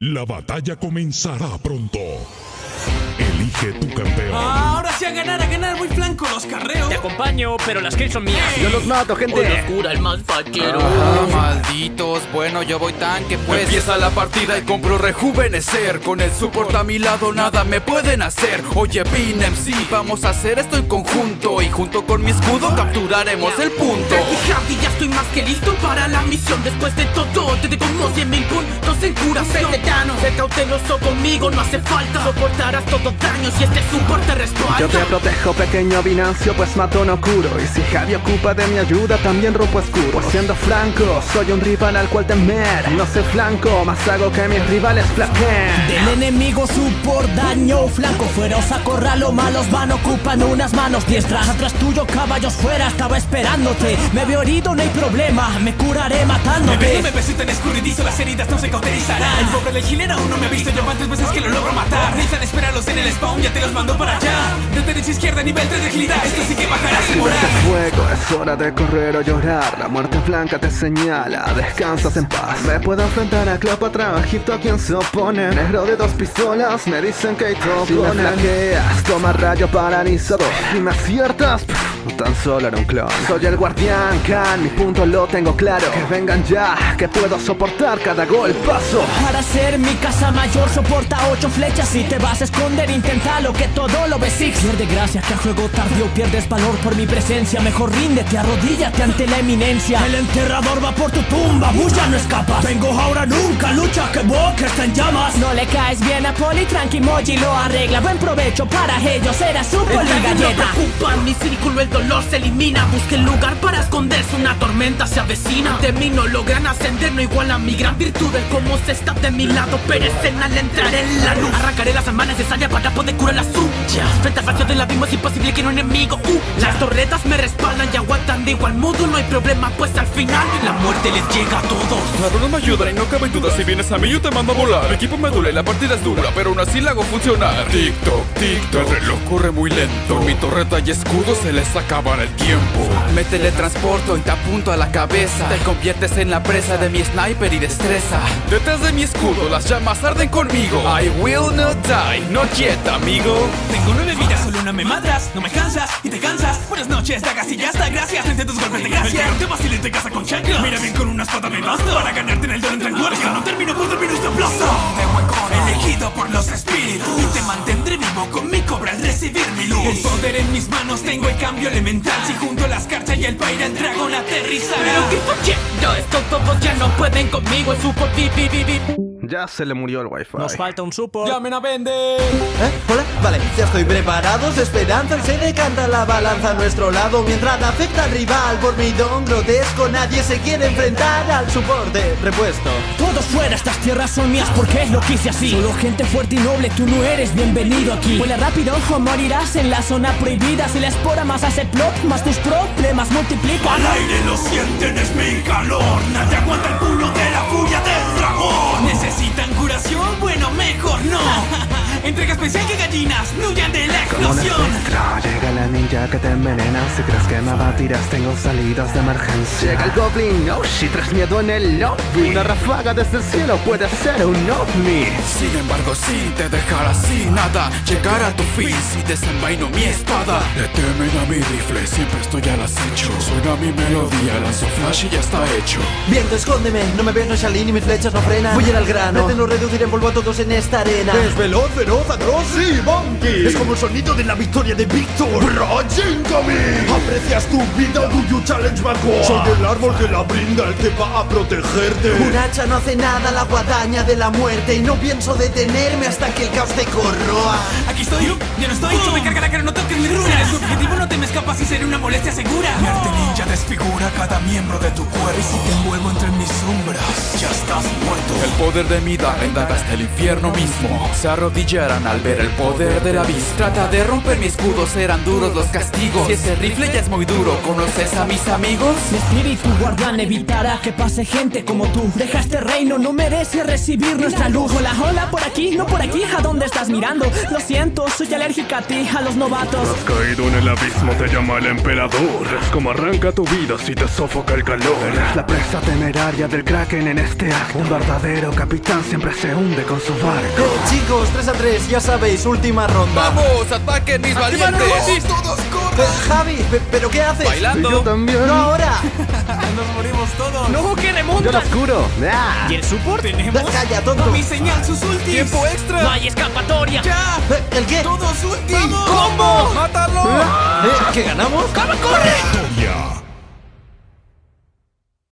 La batalla comenzará pronto. Elige tu campeón. Ahora sí a ganar, a ganar, muy flanco los carreos. Te acompaño, pero las kills son mías. Yo los mato, gente. Oscura, el más fachero. Ah, malditos, bueno, yo voy tanque, pues Empieza la partida y compro rejuvenecer Con el support a mi lado nada me pueden hacer Oye, Pin MC, vamos a hacer esto en conjunto Y junto con mi escudo capturaremos el punto Javi, ya estoy más que listo para la misión Después de todo, te dejo unos 100 mil puntos en curación Veterano, sé cauteloso conmigo, no hace falta Soportarás todo daño si este support te respalda Yo te protejo, pequeño Binancio, pues mato no curo. Y si Javi ocupa de mi ayuda, también rompo escudo. Pues siendo franco, soy un rival al cual temer. No soy flanco, más hago que mis rivales flaqueen Del enemigo su por daño flanco feroz acorralo malos van ocupan unas manos diestras. Atrás tuyo caballos fuera estaba esperándote. Me veo herido no hay problema. Me curaré Me matándote me besito en escurridizo, las heridas no se cauterizarán. El pobre del chileno aún no me ha visto, yo cuántas veces que lo logro matar. Necesitan esperarlos en el spawn, ya te los mando para allá. De derecha a izquierda, nivel 3 de agilidad. Esto sí que bajará sin morar. Vete fuego, es hora de correr o llorar. La muerte blanca te señala, descansas en paz. Me puedo enfrentar a Cleopatra Egipto a quien se opone. Negro de dos pistolas, me dicen que hay Si me flanqueas, toma rayo paralizador. Si me aciertas, pff, tan solo era un clon. Soy el guardián, Khan, mi punto lo tengo claro. Que vengan ya, que puedo soportar cada golpazo Para ser mi casa mayor soporta ocho flechas. Si te vas a esconder inténtalo que todo lo ves. Pierde gracia que a juego tardío pierdes valor por mi presencia. Mejor ríndete, arrodíllate ante la eminencia. El enterrador va por tu tumba, bulla no escapas Vengo ahora nunca, lucha que boca está en llamas. No le caes bien a Poli, tranqui Moji lo arregla. Buen provecho para ellos, era su poli No galleta. preocupa, mi círculo el dolor se elimina. Busquen lugar para esconderse, una tormenta se avecina. De mí no logran ascender, no igual a mi gran virtud. El cómo se está de mi lado, perecen al entrar en la luz. Arrancaré las semanas necesarias para poder curar las suyas Frente al vacío del abismo es imposible que un enemigo uh, Las torretas me respaldan y aguantan de igual modo. No hay problema, pues al final la muerte les llega a todos. Claro, no me ayuda y no cabe duda. Si vienes a mí yo te mando a volar. Mi equipo me duele, la partida es dura Pero aún así la hago funcionar. Tic-toc, tic-toc. El reloj corre muy lento. Con mi torreta y escudo se les acabará el tiempo. Me teletransporto y te apunto a la cabeza. Te conviertes en la presa de mi sniper y destreza. Detrás de mi escudo las llamas arden conmigo. I will not die, not yet, amigo. Tengo nueve vidas, solo una me madras No me cansas y te cansas. Buenas noches, dagas y ya está, gracias Frente a tus golpes de gracia El te vacila y te casa con chancla. Mira bien con una espada me basta Para ganarte en el duelo entre guardia No termino por dormir este aplauso De huecón, elegido por los espíritus Y te mantendré vivo con El poder en mis manos, tengo el cambio elemental Si junto la escarcha y el paira el dragón aterrizará Pero que yo esto todos ya no pueden conmigo El super vi, vi, vi, vi. Ya se le murió el wifi Nos falta un support ¡Llamen a vender! ¿Eh? ¿Hola? Vale, ya estoy preparados Esperanza y se decanta la balanza a nuestro lado. Mientras afecta al rival por mi don grotesco Nadie se quiere enfrentar al soporte repuesto. Todos fuera, estas tierras son mías porque lo quise así. Solo gente fuerte y noble, tú no eres bienvenido aquí. Vuela rápido o morirás en la zona prohibida. Si la espora más hace plop, más tus problemas multiplican. Al aire lo sienten, es mi calor. Nadie aguanta el Entrega especial que gallinas huyan de la Como explosión. espectro, llega la ninja que te envenena Si crees que me abatirás, tengo salidas de emergencia. Llega el goblin, oh shit, traes miedo en el lobby. Una ráfaga desde el cielo puede ser un ovni. Sin embargo, si te dejara sin nada Llegar a tu fin si desenvaino mi espada. Le temen a mi rifle, siempre estoy al acecho. Suena mi melodía, lanzo flash y ya está hecho. Viento, escóndeme, no me ves, no salí ni mis flechas no frenan. Voy a ir al grano, pretendo reducir en polvo a todos en esta arena. Es veloz, feroz, atroz y monkey. Es como el sonido de la victoria de Victor Raging Coming ¿Aprecias tu vida? Do you challenge my core? Soy el árbol que la brinda, el que va a protegerte. Un hacha no hace nada la guadaña de la muerte. Y no pienso detenerme hasta que el caos te corroa. Aquí estoy, yo no estoy. Sube carga pero no toques mi runa. Si eres objetivo no te me escapas y seré una molestia segura desfigura cada miembro de tu cuerpo. Y si te envuelvo entre mis sombras, ya estás muerto. El poder de mi daga hasta el infierno mismo. Se arrodillarán al ver el poder de la vista Trata de romper mi escudo, serán duros los castigos. Si ese rifle ya es muy duro, ¿conoces a mis amigos? Mi espíritu guardián evitará que pase gente como tú. Deja este reino, no merece recibir nuestra luz. Hola, hola, por aquí, no por aquí, ¿a dónde estás mirando? Lo siento, soy alérgica a ti, a los novatos. Has caído en el abismo, te llama el emperador. Es como arranca tu vida si te sofoca el calor. Eres la presa temeraria del Kraken en este acto. Un verdadero capitán siempre se hunde con su barco. Eh, chicos, 3 a 3, ya sabéis, última ronda. ¡Vamos! ¡Ataquen mis valientes! ¡Todos Eh, corran! Javi, pe- ¿pero qué haces? Y yo ¡Bailando! también. ¡No ahora! ¡Nos morimos todos! ¡No, que Yo lo oscuro. ¡Ah! ¿Y el support? ¡Tenemos Calla, tonto. mi señal, sus ultis! ¡Tiempo ¡No extra! hay escapatoria! ¡Ya! Eh, ¿El qué? ¡Todos ultis! ¿Cómo? ¡Mátalo! Eh, ¿Que ganamos? ¡Cama, corre! Victoria.